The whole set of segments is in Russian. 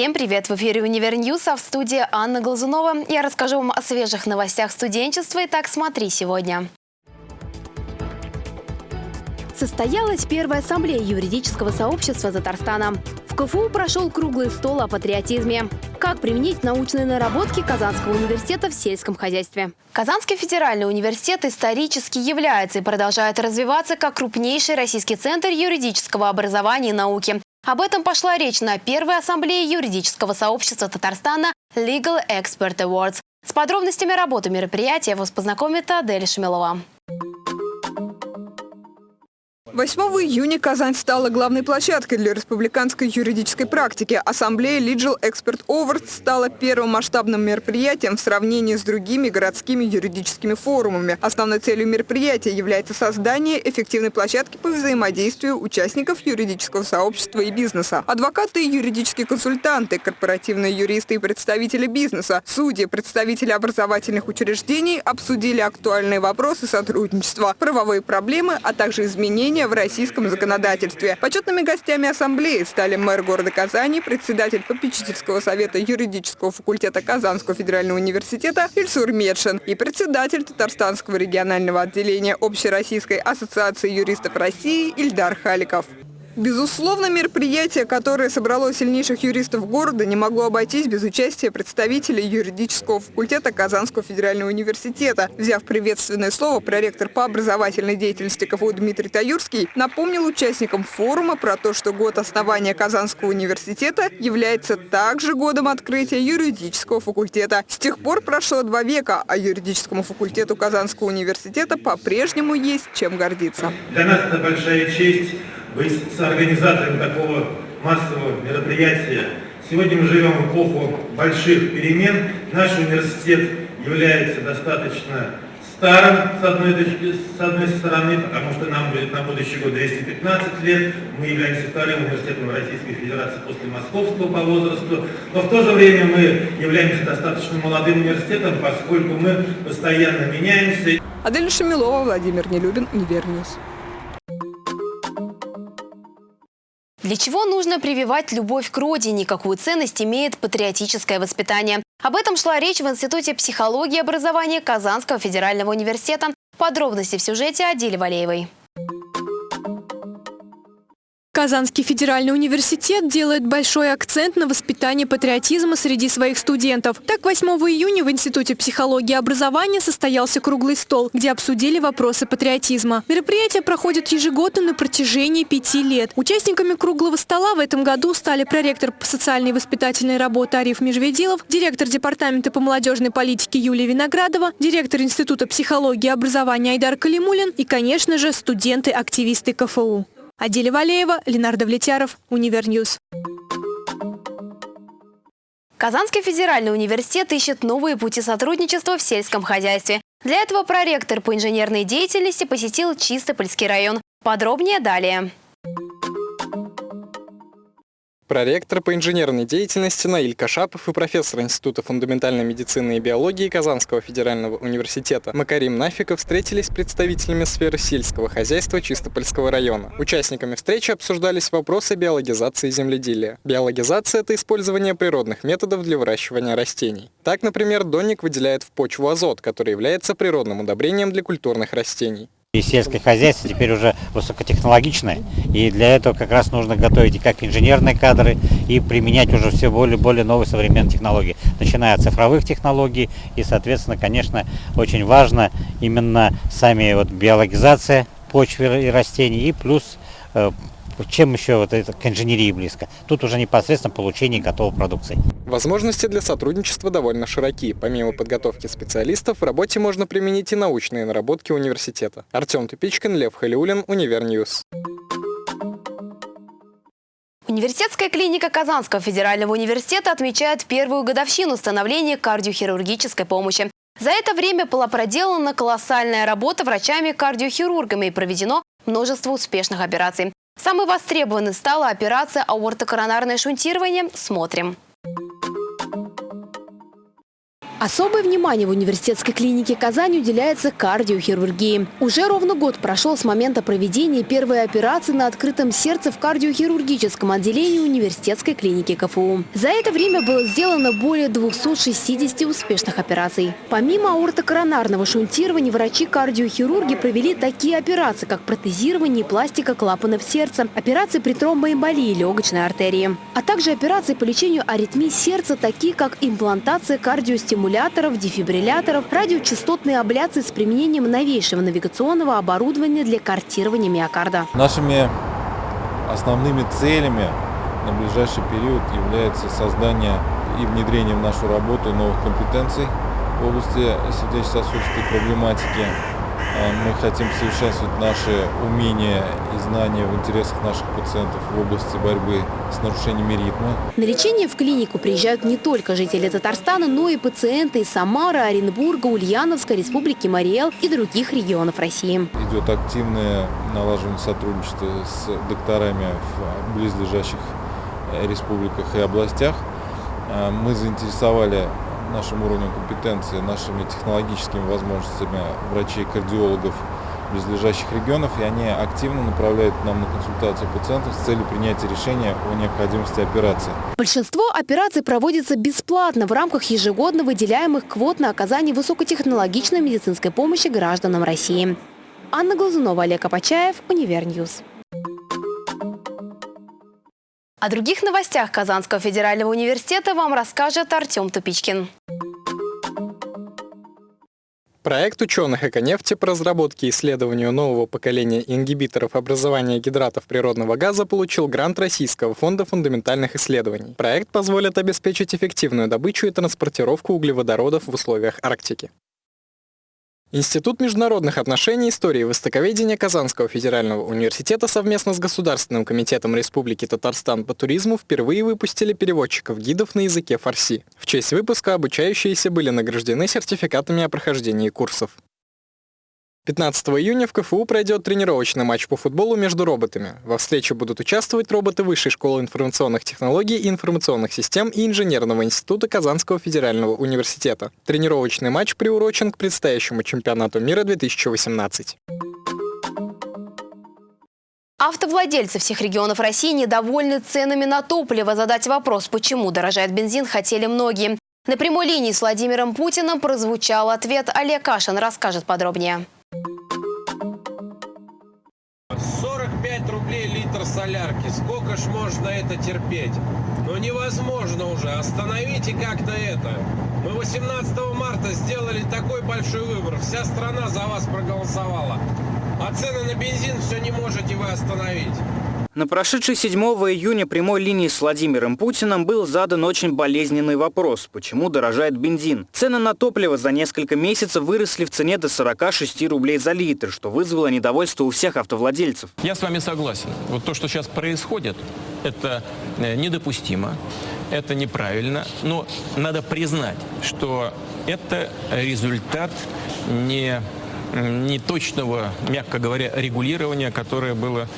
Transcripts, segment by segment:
Всем привет! В эфире «Univer News», а в студии Анна Глазунова. Я расскажу вам о свежих новостях студенчества. Итак, смотри сегодня. Состоялась первая ассамблея юридического сообщества Татарстана. В КФУ прошел круглый стол о патриотизме. Как применить научные наработки Казанского университета в сельском хозяйстве? Казанский федеральный университет исторически является и продолжает развиваться как крупнейший российский центр юридического образования и науки. Об этом пошла речь на первой ассамблее юридического сообщества Татарстана Legal Expert Awards. С подробностями работы мероприятия вас познакомит Адель Шмелова. 8 июня Казань стала главной площадкой для республиканской юридической практики. Ассамблея Legal Expert Awards стала первым масштабным мероприятием в сравнении с другими городскими юридическими форумами. Основной целью мероприятия является создание эффективной площадки по взаимодействию участников юридического сообщества и бизнеса. Адвокаты и юридические консультанты, корпоративные юристы и представители бизнеса, судьи, представители образовательных учреждений обсудили актуальные вопросы сотрудничества, правовые проблемы, а также изменения изменения в российском законодательстве. Почетными гостями ассамблеи стали мэр города Казани, председатель попечительского совета юридического факультета Казанского федерального университета Ильсур Медшин и председатель Татарстанского регионального отделения Общероссийской ассоциации юристов России Ильдар Халиков. Безусловно, мероприятие, которое собрало сильнейших юристов города, не могло обойтись без участия представителей юридического факультета Казанского федерального университета. Взяв приветственное слово, проректор по образовательной деятельности КФУ Дмитрий Таюрский напомнил участникам форума про то, что год основания Казанского университета является также годом открытия юридического факультета. С тех пор прошло два века, а юридическому факультету Казанского университета по-прежнему есть чем гордиться. Для нас это большая честь быть соорганизатором такого массового мероприятия. Сегодня мы живем в эпоху больших перемен. Наш университет является достаточно старым, с одной, точки, с одной стороны, потому что нам будет на будущий год 215 лет. Мы являемся вторым университетом Российской Федерации после Московского по возрасту. Но в то же время мы являемся достаточно молодым университетом, поскольку мы постоянно меняемся. Адель Шамилова, Владимир Нелюбин, Univer News. Для чего нужно прививать любовь к родине? Какую ценность имеет патриотическое воспитание? Об этом шла речь в Институте психологии и образования Казанского федерального университета. Подробности в сюжете Адели Валеевой. Казанский федеральный университет делает большой акцент на воспитании патриотизма среди своих студентов. Так, 8 июня в Институте психологии и образования состоялся круглый стол, где обсудили вопросы патриотизма. Мероприятие проходит ежегодно на протяжении пяти лет. Участниками круглого стола в этом году стали проректор по социальной и воспитательной работе Ариф Межведилов, директор департамента по молодежной политике Юлия Виноградова, директор Института психологии и образования Айдар Калимуллин и, конечно же, студенты-активисты КФУ. Аделя Валеева, Ленар Давлетьяров, Univer News. Казанский федеральный университет ищет новые пути сотрудничества в сельском хозяйстве. Для этого проректор по инженерной деятельности посетил Чистопольский район. Подробнее далее. Проректор по инженерной деятельности Наиль Кашапов и профессор Института фундаментальной медицины и биологии Казанского федерального университета Макарим Нафиков встретились с представителями сферы сельского хозяйства Чистопольского района. Участниками встречи обсуждались вопросы биологизации земледелия. Биологизация – это использование природных методов для выращивания растений. Так, например, донник выделяет в почву азот, который является природным удобрением для культурных растений. И сельское хозяйство теперь уже высокотехнологичное, и для этого как раз нужно готовить и как инженерные кадры, и применять уже все более, более новые современные технологии, начиная от цифровых технологий, и, соответственно, конечно, очень важно именно сами вот биологизация почвы и растений, и плюс чем еще вот это к инженерии близко. Тут уже непосредственно получение готовой продукции. Возможности для сотрудничества довольно широки. Помимо подготовки специалистов, в работе можно применить и научные наработки университета. Артем Тупичкин, Лев Халиулин, Univer News. Университетская клиника Казанского федерального университета отмечает первую годовщину становления кардиохирургической помощи. За это время была проделана колоссальная работа врачами-кардиохирургами и проведено множество успешных операций. Самой востребованной стала операция аортокоронарное шунтирование. Смотрим. Особое внимание в университетской клинике Казани уделяется кардиохирургии. Уже ровно год прошел с момента проведения первой операции на открытом сердце в кардиохирургическом отделении университетской клиники КФУ. За это время было сделано более 260 успешных операций. Помимо аортокоронарного шунтирования, врачи-кардиохирурги провели такие операции, как протезирование пластика клапанов сердца, операции при тромбоэмболии легочной артерии, а также операции по лечению аритмий сердца, такие как имплантация кардиостимуляции стимуляторов, дефибрилляторов, радиочастотные абляции с применением новейшего навигационного оборудования для картирования миокарда. Нашими основными целями на ближайший период является создание и внедрение в нашу работу новых компетенций в области сердечно-сосудистой проблематики, мы хотим совершенствовать наши умения и знания в интересах наших пациентов в области борьбы с нарушениями ритма. На лечение в клинику приезжают не только жители Татарстана, но и пациенты из Самары, Оренбурга, Ульяновска, Республики Мариэл и других регионов России. Идет активное налаживание сотрудничества с докторами в близлежащих э, республиках и областях. Э, мы заинтересовали нашим уровнем компетенции, нашими технологическими возможностями врачей-кардиологов близлежащих регионов, и они активно направляют нам на консультацию пациентов с целью принятия решения о необходимости операции. Большинство операций проводится бесплатно в рамках ежегодно выделяемых квот на оказание высокотехнологичной медицинской помощи гражданам России. Анна Глазунова, Олег Апачаев, Univer News. О других новостях Казанского федерального университета вам расскажет Артем Тупичкин. Проект ученых Эконефти по разработке и исследованию нового поколения ингибиторов образования гидратов природного газа получил грант Российского фонда фундаментальных исследований. Проект позволит обеспечить эффективную добычу и транспортировку углеводородов в условиях Арктики. Институт международных отношений, истории и востоковедения Казанского федерального университета совместно с Государственным комитетом Республики Татарстан по туризму впервые выпустили переводчиков-гидов на языке фарси. В честь выпуска обучающиеся были награждены сертификатами о прохождении курсов. 15 июня в КФУ пройдет тренировочный матч по футболу между роботами. Во встрече будут участвовать роботы Высшей школы информационных технологий и информационных систем и Инженерного института Казанского федерального университета. Тренировочный матч приурочен к предстоящему чемпионату мира 2018. Автовладельцы всех регионов России недовольны ценами на топливо. Задать вопрос, почему дорожает бензин, хотели многие. На прямой линии с Владимиром Путиным прозвучал ответ. Олег Кашин расскажет подробнее. Солярки. Сколько ж можно это терпеть? Ну невозможно уже. Остановите как-то это. Мы 18 марта сделали такой большой выбор. Вся страна за вас проголосовала. А цены на бензин все не можете вы остановить. На прошедшей 7 июня прямой линии с Владимиром Путиным был задан очень болезненный вопрос, почему дорожает бензин. Цены на топливо за несколько месяцев выросли в цене до 46 рублей за литр, что вызвало недовольство у всех автовладельцев. Я с вами согласен. Вот то, что сейчас происходит, это э, недопустимо, это неправильно, но надо признать, что это результат не неточного, мягко говоря, регулирования, которое было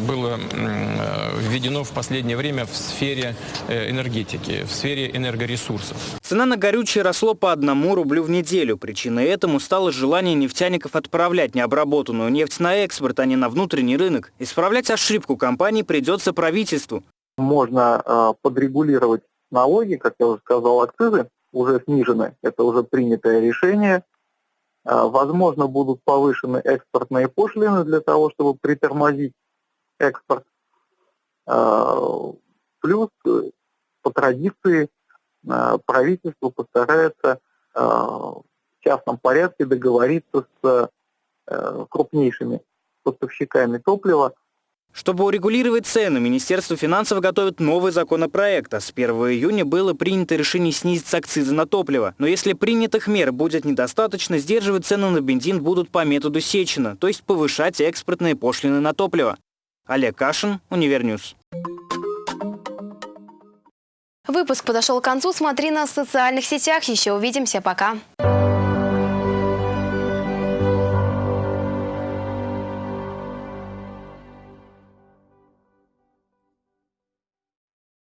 было э, введено в последнее время в сфере э, энергетики, в сфере энергоресурсов. Цена на горючее росло по одному рублю в неделю. Причиной этому стало желание нефтяников отправлять необработанную нефть на экспорт, а не на внутренний рынок. Исправлять ошибку компании придется правительству. Можно э, подрегулировать налоги, как я уже сказал, акцизы уже снижены. Это уже принятое решение. Возможно, будут повышены экспортные пошлины для того, чтобы притормозить экспорт. А, плюс э, по традиции а, правительство постарается а, в частном порядке договориться с э, крупнейшими поставщиками топлива чтобы урегулировать цены, Министерство финансов готовит новый законопроект, а с 1 июня было принято решение снизить акцизы на топливо. Но если принятых мер будет недостаточно, сдерживать цены на бензин будут по методу Сечина, то есть повышать экспортные пошлины на топливо. Олег Кашин, Univer News. Выпуск подошел к концу. Смотри нас в социальных сетях. Еще увидимся. Пока.